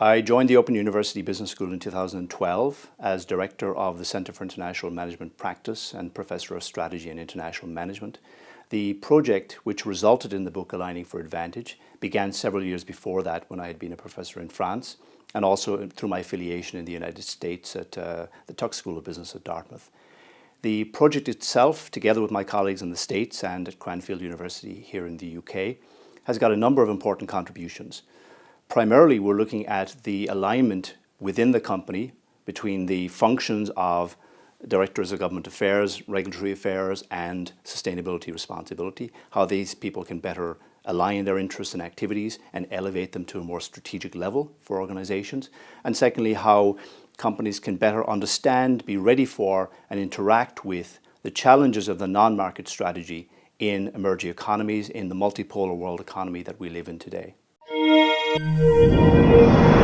I joined the Open University Business School in 2012 as Director of the Centre for International Management Practice and Professor of Strategy and International Management. The project, which resulted in the book Aligning for Advantage, began several years before that when I had been a professor in France and also through my affiliation in the United States at uh, the Tuck School of Business at Dartmouth. The project itself, together with my colleagues in the States and at Cranfield University here in the UK, has got a number of important contributions. Primarily, we're looking at the alignment within the company between the functions of directors of government affairs, regulatory affairs, and sustainability responsibility, how these people can better align their interests and activities and elevate them to a more strategic level for organizations. And secondly, how companies can better understand, be ready for, and interact with the challenges of the non-market strategy in emerging economies, in the multipolar world economy that we live in today. Música